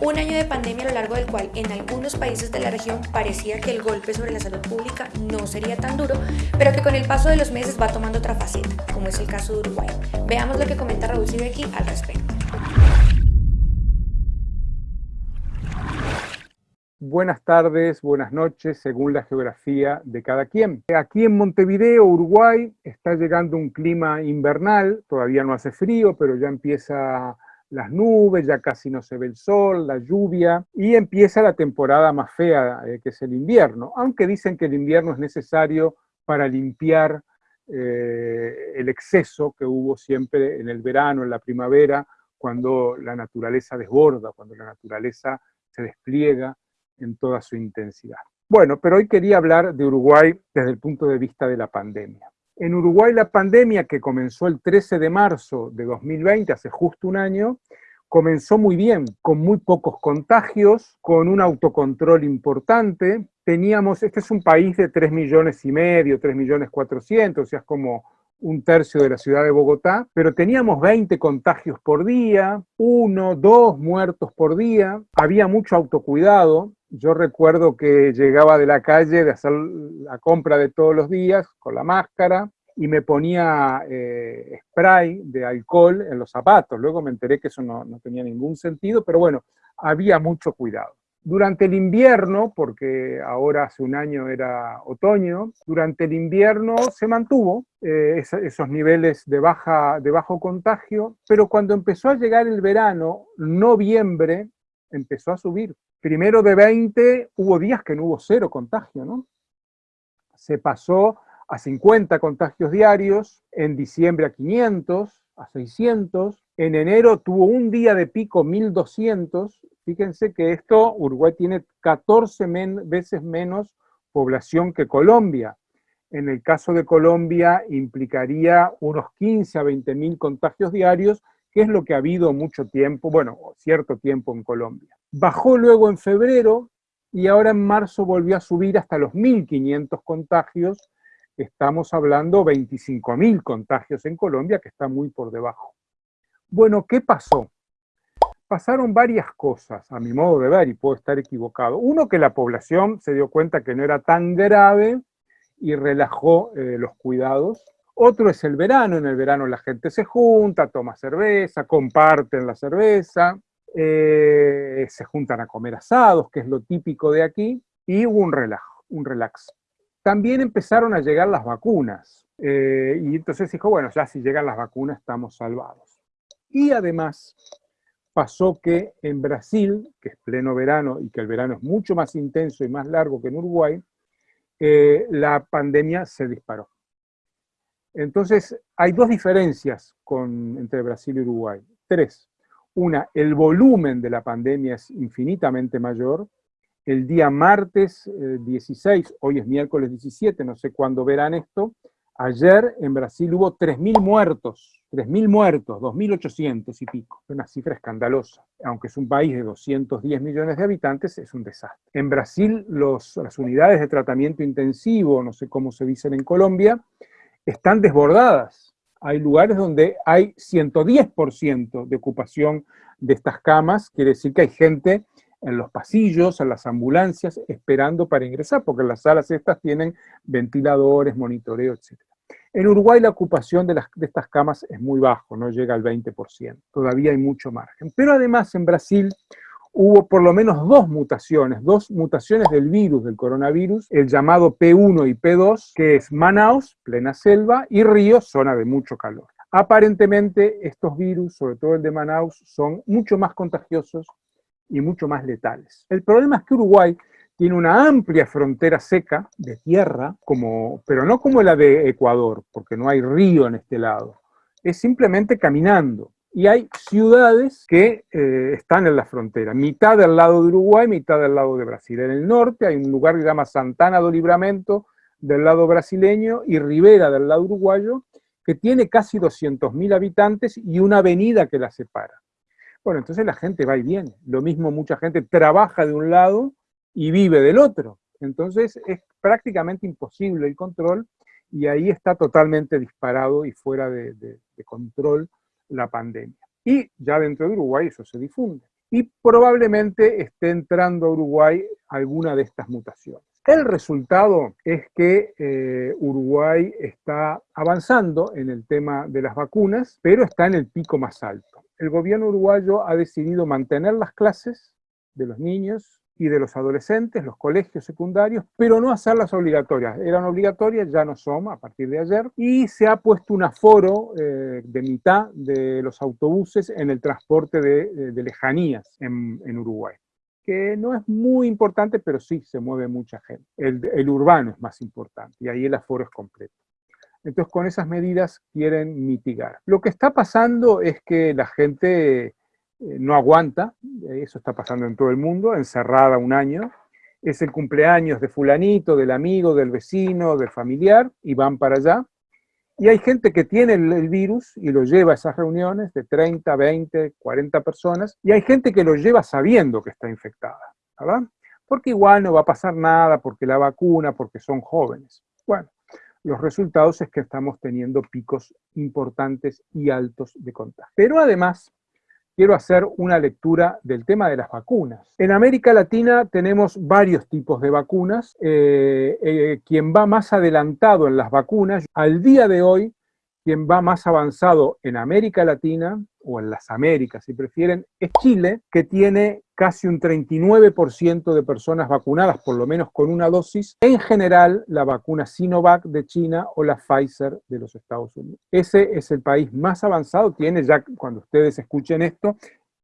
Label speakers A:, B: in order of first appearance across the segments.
A: Un año de pandemia a lo largo del cual en algunos países de la región parecía que el golpe sobre la salud pública no sería tan duro, pero que con el paso de los meses va tomando otra faceta, como es el caso de Uruguay. Veamos lo que comenta Raúl Sibeki al respecto.
B: Buenas tardes, buenas noches, según la geografía de cada quien. Aquí en Montevideo, Uruguay, está llegando un clima invernal, todavía no hace frío, pero ya empieza las nubes, ya casi no se ve el sol, la lluvia, y empieza la temporada más fea, eh, que es el invierno, aunque dicen que el invierno es necesario para limpiar eh, el exceso que hubo siempre en el verano, en la primavera, cuando la naturaleza desborda, cuando la naturaleza se despliega en toda su intensidad. Bueno, pero hoy quería hablar de Uruguay desde el punto de vista de la pandemia. En Uruguay la pandemia, que comenzó el 13 de marzo de 2020, hace justo un año, comenzó muy bien, con muy pocos contagios, con un autocontrol importante. Teníamos, este es un país de 3 millones y medio, 3 millones 400, o sea, es como un tercio de la ciudad de Bogotá, pero teníamos 20 contagios por día, uno, dos muertos por día, había mucho autocuidado, yo recuerdo que llegaba de la calle de hacer la compra de todos los días con la máscara y me ponía eh, spray de alcohol en los zapatos. Luego me enteré que eso no, tenía ningún sentido, pero bueno, había mucho cuidado. Durante el invierno, porque ahora hace un año era otoño, durante el invierno se mantuvo eh, esos niveles de, baja, de bajo contagio, pero cuando empezó a llegar el verano, noviembre, empezó a subir primero de 20 hubo días que no hubo cero contagio, ¿no? Se pasó a 50 contagios diarios, en diciembre a 500, a 600, en enero tuvo un día de pico 1200, fíjense que esto, Uruguay tiene 14 veces menos población que Colombia. En el caso de Colombia implicaría unos 15 a 20 mil contagios diarios, que es lo que ha habido mucho tiempo, bueno, cierto tiempo en Colombia. Bajó luego en febrero y ahora en marzo volvió a subir hasta los 1.500 contagios. Estamos hablando 25.000 contagios en Colombia, que está muy por debajo. Bueno, ¿qué pasó? Pasaron varias cosas, a mi modo de ver, y puedo estar equivocado. Uno, que la población se dio cuenta que no era tan grave y relajó eh, los cuidados. Otro es el verano, en el verano la gente se junta, toma cerveza, comparten la cerveza. Eh, se juntan a comer asados, que es lo típico de aquí, y hubo un relajo, un relax. También empezaron a llegar las vacunas, eh, y entonces dijo, bueno, ya si llegan las vacunas estamos salvados. Y además pasó que en Brasil, que es pleno verano y que el verano es mucho más intenso y más largo que en Uruguay, eh, la pandemia se disparó. Entonces, hay dos diferencias entre Brasil y Uruguay. Tres. Una, el volumen de la pandemia es infinitamente mayor. El día martes 16, eh, hoy es miércoles 17, no sé cuándo verán esto, ayer en Brasil hubo 3.000 muertos, 3.000 muertos, 2.800 y pico. Una cifra escandalosa. Aunque es un país de 210 millones de habitantes, es un desastre. En Brasil las unidades de tratamiento intensivo, no sé cómo se dicen en Colombia, están desbordadas hay lugares donde hay 110% de ocupación de estas camas, quiere decir que hay gente en los pasillos, en las ambulancias, esperando para ingresar, porque las salas estas tienen ventiladores, monitoreo, etc. En Uruguay la ocupación de, de estas camas es muy bajo, no llega al 20%, todavía hay mucho margen. Pero además en Brasil hubo por lo menos dos mutaciones, dos mutaciones del virus, del coronavirus, el llamado P1 y P2, que es Manaus, plena selva, y Río, zona de mucho calor. Aparentemente estos virus, sobre todo el de Manaus, son mucho más contagiosos y mucho más letales. El problema es que Uruguay tiene una amplia frontera seca de tierra, como, pero no como la de Ecuador, porque no hay río en este lado. Es simplemente caminando y hay ciudades que eh, están en la frontera, mitad del lado de Uruguay, mitad del lado de Brasil. En el norte hay un lugar que se llama Santana do Libramento del lado brasileño y Rivera del lado uruguayo, que tiene casi 200.000 habitantes y una avenida que la separa. Bueno, entonces la gente va y viene. Lo mismo mucha gente trabaja de un lado y vive del otro. Entonces es prácticamente imposible el control y ahí está totalmente disparado y fuera de control la pandemia. Y ya dentro de Uruguay eso se difunde. y probablemente esté entrando a Uruguay alguna de estas mutaciones. El resultado es que eh, Uruguay está avanzando en el tema de las vacunas, pero está en el pico más alto. El gobierno uruguayo ha decidido mantener las clases de los niños y de los adolescentes, los colegios secundarios, pero no hacerlas obligatorias. Eran obligatorias, ya no son a partir de ayer, y se ha puesto un aforo eh, de mitad de los autobuses en el transporte de, lejanías en, Uruguay que no es muy importante, pero sí se mueve mucha gente. El, urbano es más importante y ahí el aforo es completo. Entonces con esas medidas quieren mitigar. Lo que está pasando es que la gente eh, no aguanta, eso está pasando en todo el mundo, encerrada un año, es el cumpleaños de fulanito, del amigo, del vecino, del familiar, y van para allá. Y hay gente que tiene el, virus y lo lleva a esas reuniones de 30, 20, 40 personas, y hay gente que lo lleva sabiendo que está infectada, ¿verdad? Porque igual no va a pasar nada, porque la vacuna, porque son jóvenes. Bueno, los resultados es que estamos teniendo picos importantes y altos de contagio. Pero además, quiero hacer una lectura del tema de las vacunas. En América Latina tenemos varios tipos de vacunas. Eh, eh, quien va más adelantado en las vacunas, al día de hoy, quien va más avanzado en América Latina, o en las Américas si prefieren, es Chile, que tiene casi un 39% de personas vacunadas, por lo menos con una dosis, en general la vacuna Sinovac de China o la Pfizer de los Estados Unidos. Ese es el país más avanzado, tiene ya, cuando ustedes escuchen esto,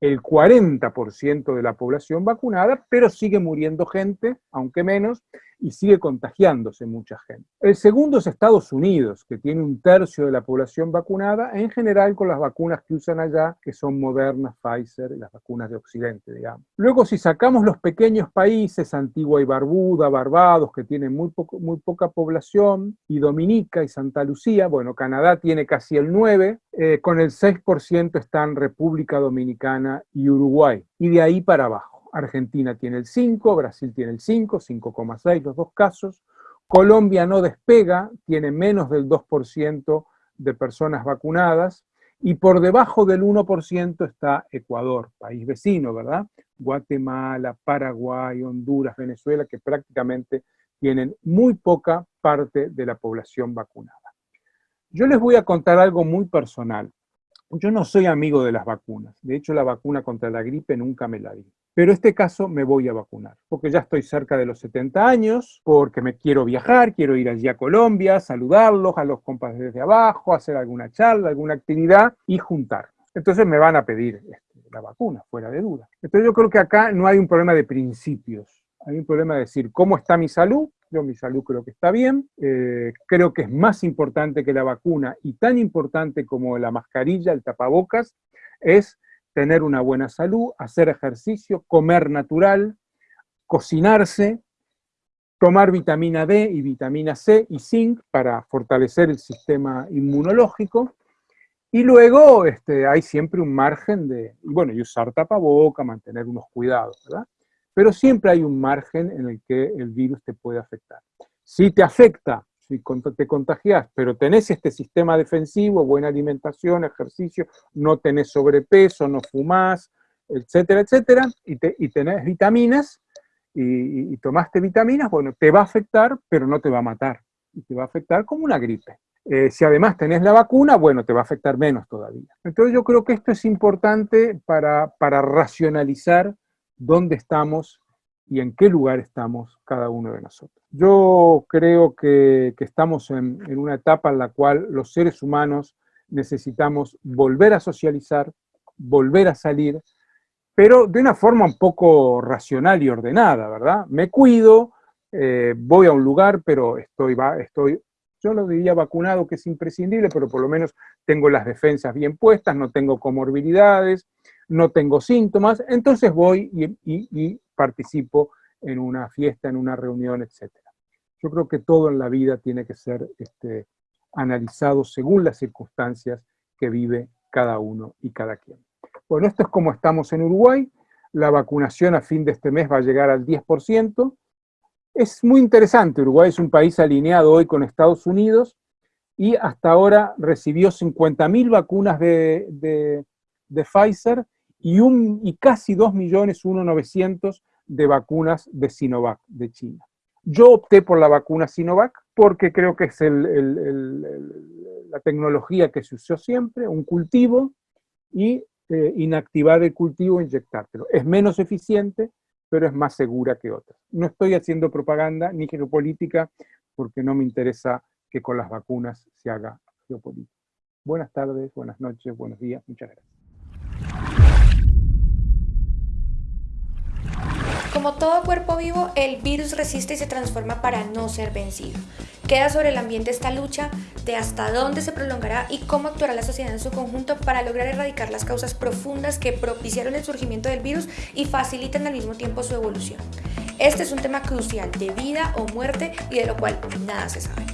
B: el 40% de la población vacunada, pero sigue muriendo gente, aunque menos, y sigue contagiándose mucha gente. El segundo es Estados Unidos, que tiene un tercio de la población vacunada, en general con las vacunas que usan allá, que son Moderna, Pfizer, las vacunas de Occidente, digamos. Luego, si sacamos los pequeños países, Antigua y Barbuda, Barbados, que tienen muy, muy poca población, y Dominica y Santa Lucía, bueno, Canadá tiene casi el 9, eh, con el 6% están República Dominicana y Uruguay, y de ahí para abajo. Argentina tiene el 5, Brasil tiene el 5, 5,6 los dos casos. Colombia no despega, tiene menos del 2% de personas vacunadas. Y por debajo del 1% está Ecuador, país vecino, ¿verdad? Guatemala, Paraguay, Honduras, Venezuela, que prácticamente tienen muy poca parte de la población vacunada. Yo les voy a contar algo muy personal. Yo no soy amigo de las vacunas. De hecho, la vacuna contra la gripe nunca me la di. Pero este caso me voy a vacunar, porque ya estoy cerca de los 70 años, porque me quiero viajar, quiero ir allí a Colombia, saludarlos, a los compas desde abajo, hacer alguna charla, alguna actividad y juntarnos. Entonces me van a pedir este, la vacuna, fuera de duda. Entonces yo creo que acá no hay un problema de principios, hay un problema de decir, ¿cómo está mi salud? Mi salud creo que está bien, eh, creo que es más importante que la vacuna y tan importante como la mascarilla, el tapabocas, es tener una buena salud, hacer ejercicio, comer natural, cocinarse, tomar vitamina D y vitamina C y zinc para fortalecer el sistema inmunológico, y luego este, hay siempre un margen de, bueno, y usar tapaboca, mantener unos cuidados, ¿verdad? Pero siempre hay un margen en el que el virus te puede afectar. Si te afecta si te contagias, pero tenés este sistema defensivo, buena alimentación, ejercicio, no tenés sobrepeso, no fumás, etcétera, etcétera, y, tenés vitaminas, y, tomaste vitaminas, bueno, te va a afectar, pero no te va a matar, y te va a afectar como una gripe. Eh, si además tenés la vacuna, bueno, te va a afectar menos todavía. Entonces yo creo que esto es importante para racionalizar dónde estamos y en qué lugar estamos cada uno de nosotros. Yo creo que, estamos en, una etapa en la cual los seres humanos necesitamos volver a socializar, volver a salir, pero de una forma un poco racional y ordenada, ¿verdad? Me cuido, eh, voy a un lugar, pero estoy, estoy, yo lo diría vacunado, que es imprescindible, pero por lo menos tengo las defensas bien puestas, no tengo comorbilidades, no tengo síntomas, entonces voy y, participo en una fiesta, en una reunión, etc. Yo creo que todo en la vida tiene que ser este, analizado según las circunstancias que vive cada uno y cada quien. Bueno, esto es como estamos en Uruguay, la vacunación a fin de este mes va a llegar al 10%, es muy interesante, Uruguay es un país alineado hoy con Estados Unidos, y hasta ahora recibió 50.000 vacunas de, de, de Pfizer y, casi 2 millones, 1.900 de vacunas de Sinovac de China. Yo opté por la vacuna Sinovac porque creo que es la tecnología que se usó siempre, un cultivo, y eh, inactivar el cultivo e inyectártelo. Es menos eficiente, pero es más segura que otras. No estoy haciendo propaganda ni geopolítica porque no me interesa que con las vacunas se haga geopolítica. Buenas tardes, buenas noches, buenos días, muchas gracias.
A: Como todo cuerpo vivo, el virus resiste y se transforma para no ser vencido. Queda sobre el ambiente esta lucha de hasta dónde se prolongará y cómo actuará la sociedad en su conjunto para lograr erradicar las causas profundas que propiciaron el surgimiento del virus y facilitan al mismo tiempo su evolución. Este es un tema crucial de vida o muerte y de lo cual nada se sabe.